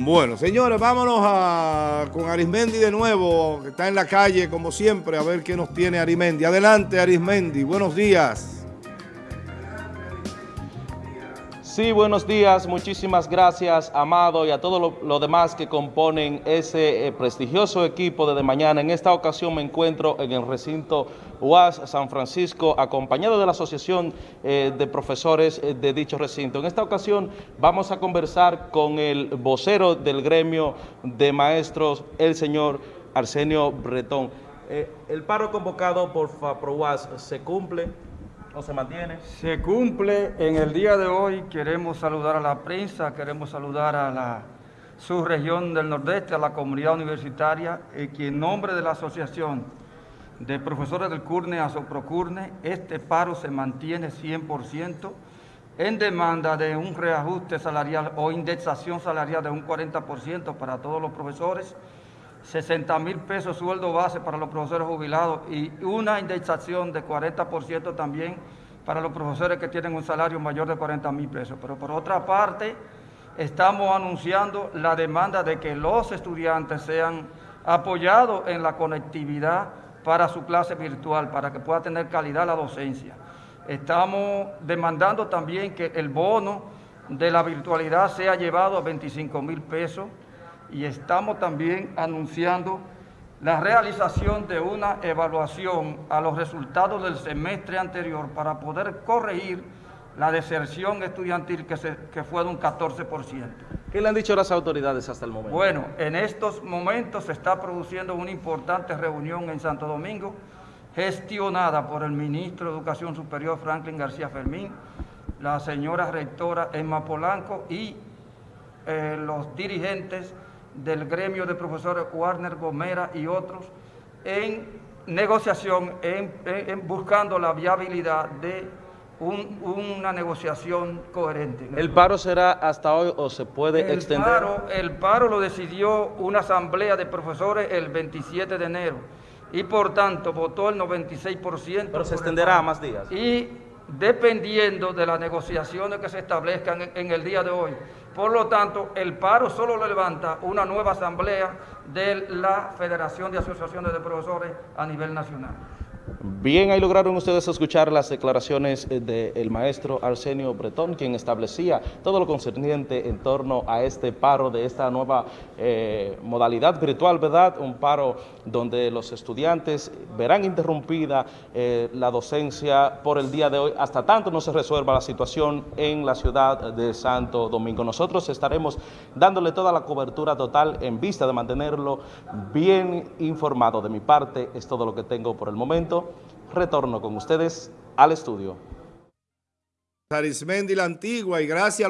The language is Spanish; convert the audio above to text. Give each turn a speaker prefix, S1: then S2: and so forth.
S1: Bueno, señores, vámonos a, con Arismendi de nuevo, que está en la calle como siempre, a ver qué nos tiene Arismendi. Adelante, Arismendi, buenos días.
S2: Sí, buenos días, muchísimas gracias, Amado, y a todos los demás que componen ese eh, prestigioso equipo de, mañana. En esta ocasión me encuentro en el recinto UAS San Francisco, acompañado de la Asociación eh, de Profesores eh, de dicho recinto. En esta ocasión vamos a conversar con el vocero del gremio de maestros, el señor Arsenio Bretón. El paro convocado por FAPROUAS se cumple se mantiene?
S3: Se cumple. En el día de hoy queremos saludar a la prensa, queremos saludar a la subregión del Nordeste, a la comunidad universitaria, y que en nombre de la asociación de profesores del CURNE a SOPROCURNE, este paro se mantiene 100% en demanda de un reajuste salarial o indexación salarial de un 40% para todos los profesores, 60 mil pesos sueldo base para los profesores jubilados y una indexación de 40% también para los profesores que tienen un salario mayor de 40 mil pesos. Pero por otra parte, estamos anunciando la demanda de que los estudiantes sean apoyados en la conectividad para su clase virtual, para que pueda tener calidad la docencia. Estamos demandando también que el bono de la virtualidad sea llevado a 25 mil pesos y estamos también anunciando la realización de una evaluación a los resultados del semestre anterior para poder corregir la deserción estudiantil que, se, que fue de un 14%.
S2: ¿Qué le han dicho las autoridades hasta el momento?
S3: Bueno, en estos momentos se está produciendo una importante reunión en Santo Domingo, gestionada por el ministro de Educación Superior Franklin García Fermín, la señora rectora Emma Polanco y eh, los dirigentes del gremio de profesores Warner Gomera y otros en negociación, en, en, en buscando la viabilidad de un, una negociación coherente.
S2: ¿El paro será hasta hoy o se puede
S3: el
S2: extender?
S3: Paro, el paro lo decidió una asamblea de profesores el 27 de enero y por tanto votó el 96%.
S2: Pero se extenderá a más días.
S3: Y dependiendo de las negociaciones que se establezcan en, el día de hoy. Por lo tanto, el paro solo lo levanta una nueva asamblea de la Federación de Asociaciones de Profesores a nivel nacional.
S2: Bien, ahí lograron ustedes escuchar las declaraciones del maestro Arsenio Bretón, quien establecía todo lo concerniente en torno a este paro de esta nueva eh, modalidad virtual, ¿verdad? Un paro donde los estudiantes verán interrumpida eh, la docencia por el día de hoy, hasta tanto no se resuelva la situación en la ciudad de Santo Domingo. Nosotros estaremos dándole toda la cobertura total en vista de mantenerlo bien informado. De mi parte, es todo lo que tengo por el momento retorno con ustedes al estudio.
S1: Arismendi la Antigua y gracias